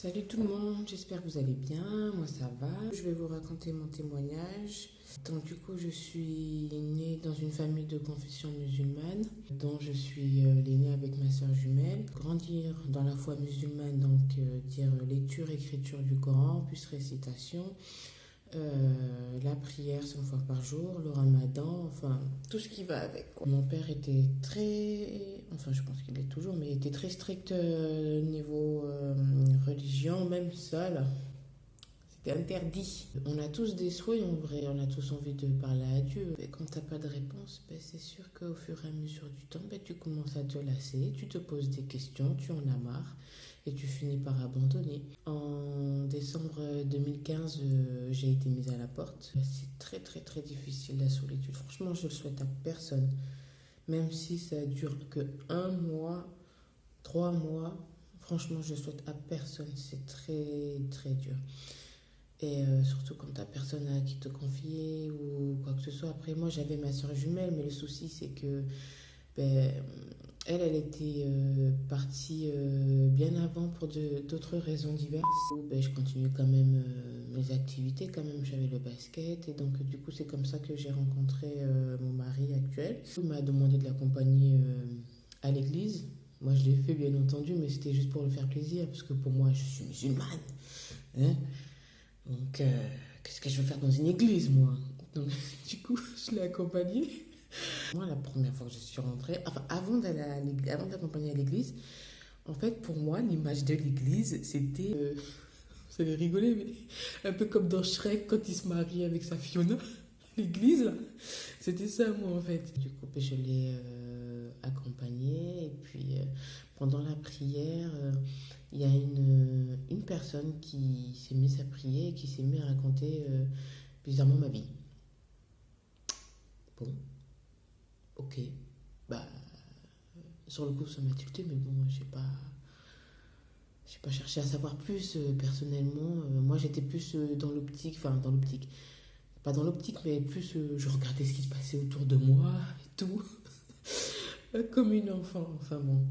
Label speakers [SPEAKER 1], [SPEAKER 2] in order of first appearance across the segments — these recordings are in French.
[SPEAKER 1] Salut tout le monde, j'espère que vous allez bien, moi ça va. Je vais vous raconter mon témoignage. Donc du coup je suis née dans une famille de confession musulmane dont je suis euh, l'aînée avec ma soeur jumelle. Grandir dans la foi musulmane, donc euh, dire lecture, écriture du Coran, plus récitation. Euh, la prière cinq fois par jour, le ramadan, enfin tout ce qui va avec. Mon père était très, enfin je pense qu'il est toujours, mais il était très strict euh, niveau euh, religion, même seul. C'était interdit. On a tous des souhaits en vrai, on a tous envie de parler à Dieu. Et quand t'as pas de réponse, ben, c'est sûr qu'au fur et à mesure du temps, ben, tu commences à te lasser, tu te poses des questions, tu en as marre et tu finis par abandonner. 2015, euh, j'ai été mise à la porte. C'est très très très difficile la solitude. Franchement, je le souhaite à personne. Même si ça dure que un mois, trois mois, franchement, je le souhaite à personne. C'est très très dur. Et euh, surtout quand t'as personne à qui te confier ou quoi que ce soit. Après, moi, j'avais ma soeur jumelle, mais le souci, c'est que ben, elle, elle était euh, partie euh, bien avant pour d'autres raisons diverses. Ben, je continue quand même euh, mes activités, quand même j'avais le basket. Et donc du coup c'est comme ça que j'ai rencontré mon mari actuel. Il m'a demandé de l'accompagner à l'église. Moi je l'ai fait bien entendu, mais c'était juste pour le faire plaisir, parce que pour moi je suis musulmane. Hein. donc qu'est-ce que je veux faire dans une église moi? Donc du coup je l'ai accompagné. Moi, la première fois que je suis rentrée, avant d'accompagner à l'église, en fait, pour moi, l'image de l'église, c'était. Euh, vous allez rigoler, mais un peu comme dans Shrek quand il se marie avec sa Fiona. L'église, c'était ça, moi, en fait. Du coup, je l'ai euh, accompagné, et puis euh, pendant la prière, euh, il y a une, une personne qui s'est mise à prier et qui s'est mise à raconter bizarrement ma vie. Bon, ok, bah, sur le coup, ça m'a tilté, mais bon, j'ai pas. J'ai pas cherché à savoir plus euh, personnellement. Euh, moi, j'étais plus euh, dans l'optique, enfin, dans l'optique. Pas dans l'optique, mais plus je regardais ce qui se passait autour de moi et tout. Comme une enfant, enfin bon.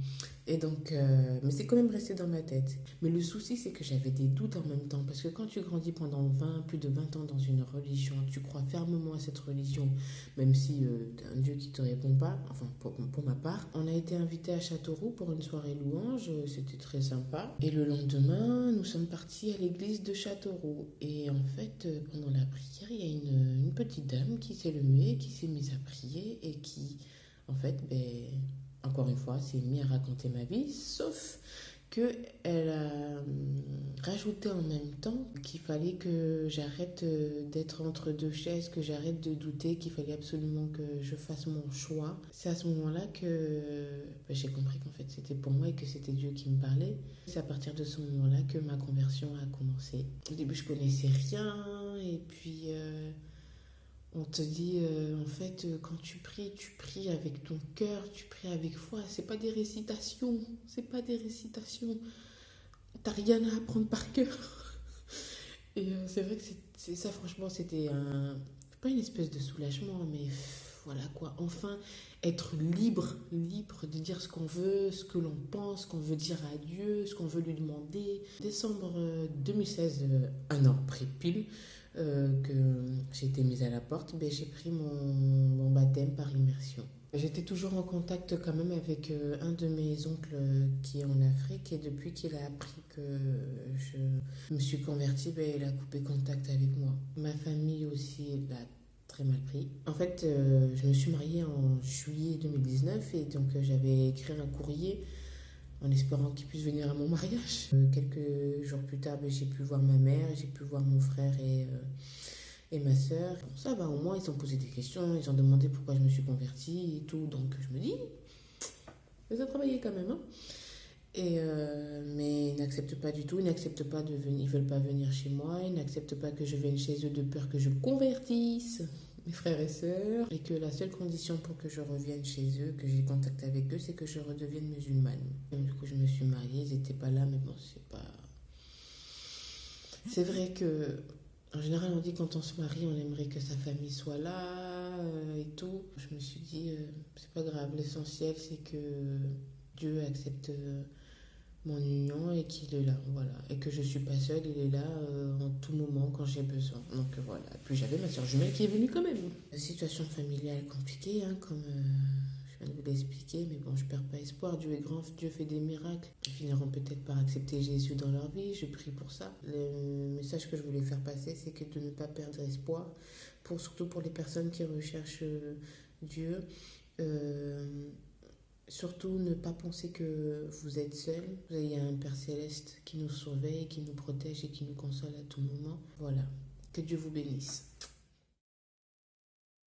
[SPEAKER 1] Et donc, euh, mais c'est quand même resté dans ma tête. Mais le souci, c'est que j'avais des doutes en même temps. Parce que quand tu grandis pendant 20, plus de 20 ans dans une religion, tu crois fermement à cette religion, même si euh, un Dieu qui te répond pas, enfin pour, pour, ma part. On a été invité à Châteauroux pour une soirée louange, c'était très sympa. Et le lendemain, nous sommes partis à l'église de Châteauroux. Et en fait, euh, pendant la prière, il y a une, une petite dame qui s'est levée, qui s'est mise à prier et qui, en fait, ben encore une fois, s'est mis à raconter ma vie, sauf qu'elle a hum, rajouté en même temps qu'il fallait que j'arrête euh, d'être entre deux chaises, que j'arrête de douter, qu'il fallait absolument que je fasse mon choix. C'est à ce moment-là que bah, j'ai compris qu'en fait c'était pour moi et que c'était Dieu qui me parlait. C'est à partir de ce moment-là que ma conversion a commencé. Au début je connaissais rien et puis... Euh, on te dit, euh, en fait, euh, quand tu pries, tu pries avec ton cœur, tu pries avec foi. C'est pas des récitations, c'est pas des récitations. T'as rien à apprendre par cœur. Et euh, c'est vrai que c'est ça, franchement, c'était. Pas une espèce de soulagement, mais voilà quoi. Enfin, être libre, libre de dire ce qu'on veut, ce que l'on pense, ce qu'on veut dire à Dieu, ce qu'on veut lui demander. Décembre 2016, un an après pile, que j'ai été mise à la porte, ben, j'ai pris mon, baptême par immersion. J'étais toujours en contact quand même avec euh, un de mes oncles euh, qui est en Afrique et depuis qu'il a appris que je me suis convertie, ben, il a coupé contact avec moi. Ma famille aussi l'a très mal pris. En fait, je me suis mariée en juillet 2019 et donc j'avais écrit un courrier en espérant qu'ils puissent venir à mon mariage. Euh, quelques jours plus tard, ben, j'ai pu voir ma mère, j'ai pu voir mon frère et, euh, et ma soeur. Bon, ça va, au moins, ils ont posé des questions, ils ont demandé pourquoi je me suis convertie et tout. Donc, je me dis, ils ont travaillé quand même. Hein. Et euh, mais ils n'acceptent pas du tout, ils n'acceptent pas de venir, ils veulent pas venir chez moi, ils n'acceptent pas que je vienne chez eux de peur que je convertisse mes frères et sœurs, et que la seule condition pour que je revienne chez eux, que j'ai contact avec eux, c'est que je redevienne musulmane. du coup, je me suis mariée, ils n'étaient pas là, mais bon, c'est pas. C'est vrai que, en général, on dit quand on se marie, on aimerait que sa famille soit là euh, et tout. Je me suis dit, euh, c'est pas grave, l'essentiel, c'est que Dieu accepte. Euh, mon union et qu'il est là, voilà. Et que je suis pas seule, il est là en tout moment quand j'ai besoin. Donc voilà. Puis j'avais ma soeur jumelle qui est venue quand même. Situation familiale compliquée, hein, comme je viens de vous l'expliquer, mais bon, je perds pas espoir. Dieu est grand, Dieu fait des miracles. Ils finiront peut-être par accepter Jésus dans leur vie. Je prie pour ça. Le message que je voulais faire passer, c'est que de ne pas perdre espoir, pour surtout pour les personnes qui recherchent Dieu. Surtout ne pas penser que vous êtes seul. Il y a un Père céleste qui nous surveille, qui nous protège et qui nous console à tout moment. Voilà. Que Dieu vous bénisse.